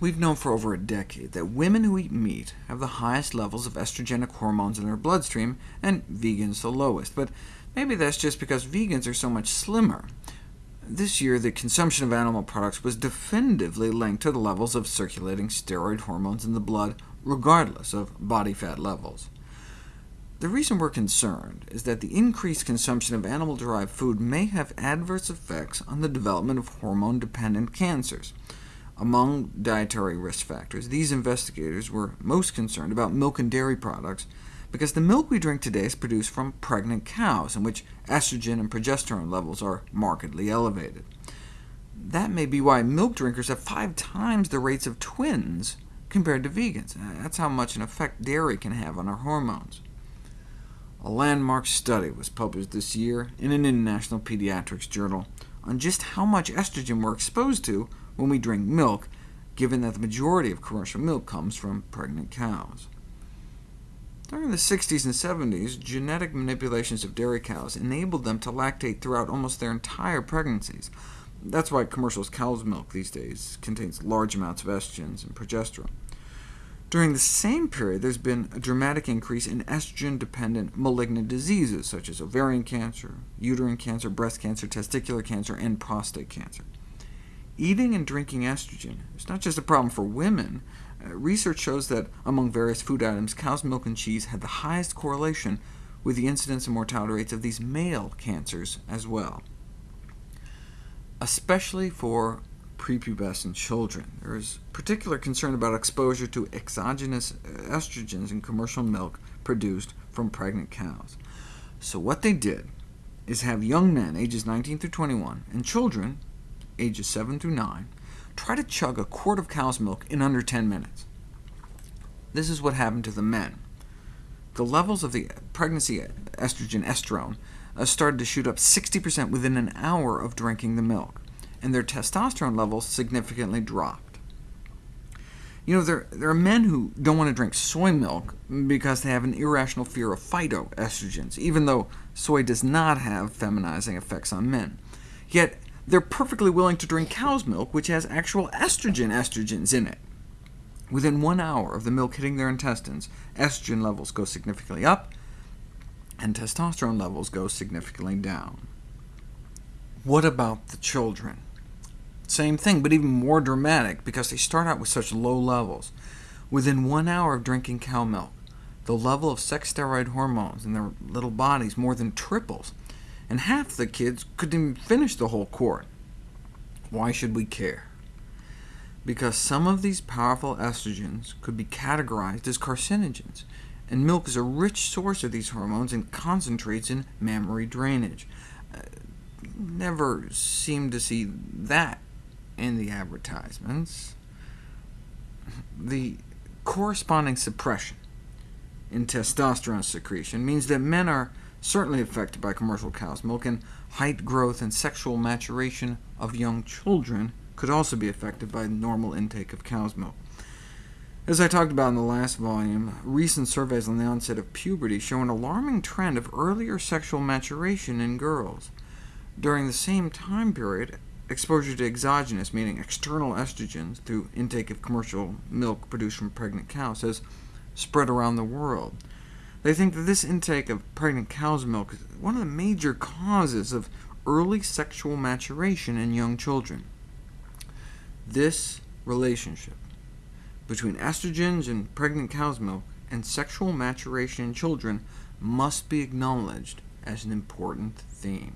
We've known for over a decade that women who eat meat have the highest levels of estrogenic hormones in their bloodstream, and vegans the lowest, but maybe that's just because vegans are so much slimmer. This year, the consumption of animal products was definitively linked to the levels of circulating steroid hormones in the blood, regardless of body fat levels. The reason we're concerned is that the increased consumption of animal-derived food may have adverse effects on the development of hormone-dependent cancers. Among dietary risk factors, these investigators were most concerned about milk and dairy products, because the milk we drink today is produced from pregnant cows, in which estrogen and progesterone levels are markedly elevated. That may be why milk drinkers have five times the rates of twins compared to vegans. Uh, that's how much an effect dairy can have on our hormones. A landmark study was published this year in an international pediatrics journal on just how much estrogen we're exposed to when we drink milk, given that the majority of commercial milk comes from pregnant cows. During the 60s and 70s, genetic manipulations of dairy cows enabled them to lactate throughout almost their entire pregnancies. That's why commercial cow's milk these days contains large amounts of estrogens and progesterone. During the same period, there's been a dramatic increase in estrogen-dependent malignant diseases, such as ovarian cancer, uterine cancer, breast cancer, testicular cancer, and prostate cancer. Eating and drinking estrogen is not just a problem for women. Uh, research shows that among various food items, cow's milk and cheese had the highest correlation with the incidence and mortality rates of these male cancers as well. Especially for prepubescent children. There is particular concern about exposure to exogenous estrogens in commercial milk produced from pregnant cows. So what they did is have young men ages 19 through 21, and children ages 7 through 9, try to chug a quart of cow's milk in under 10 minutes. This is what happened to the men. The levels of the pregnancy estrogen estrone uh, started to shoot up 60% within an hour of drinking the milk and their testosterone levels significantly dropped. You know, there, there are men who don't want to drink soy milk because they have an irrational fear of phytoestrogens, even though soy does not have feminizing effects on men. Yet they're perfectly willing to drink cow's milk, which has actual estrogen estrogens in it. Within one hour of the milk hitting their intestines, estrogen levels go significantly up, and testosterone levels go significantly down. What about the children? Same thing, but even more dramatic, because they start out with such low levels. Within one hour of drinking cow milk, the level of sex steroid hormones in their little bodies more than triples, and half the kids couldn't even finish the whole quart. Why should we care? Because some of these powerful estrogens could be categorized as carcinogens, and milk is a rich source of these hormones and concentrates in mammary drainage. Uh, never seem to see that in the advertisements, the corresponding suppression in testosterone secretion means that men are certainly affected by commercial cow's milk, and height growth and sexual maturation of young children could also be affected by normal intake of cow's milk. As I talked about in the last volume, recent surveys on the onset of puberty show an alarming trend of earlier sexual maturation in girls. During the same time period, exposure to exogenous, meaning external estrogens, through intake of commercial milk produced from pregnant cows has spread around the world. They think that this intake of pregnant cow's milk is one of the major causes of early sexual maturation in young children. This relationship between estrogens in pregnant cow's milk and sexual maturation in children must be acknowledged as an important theme.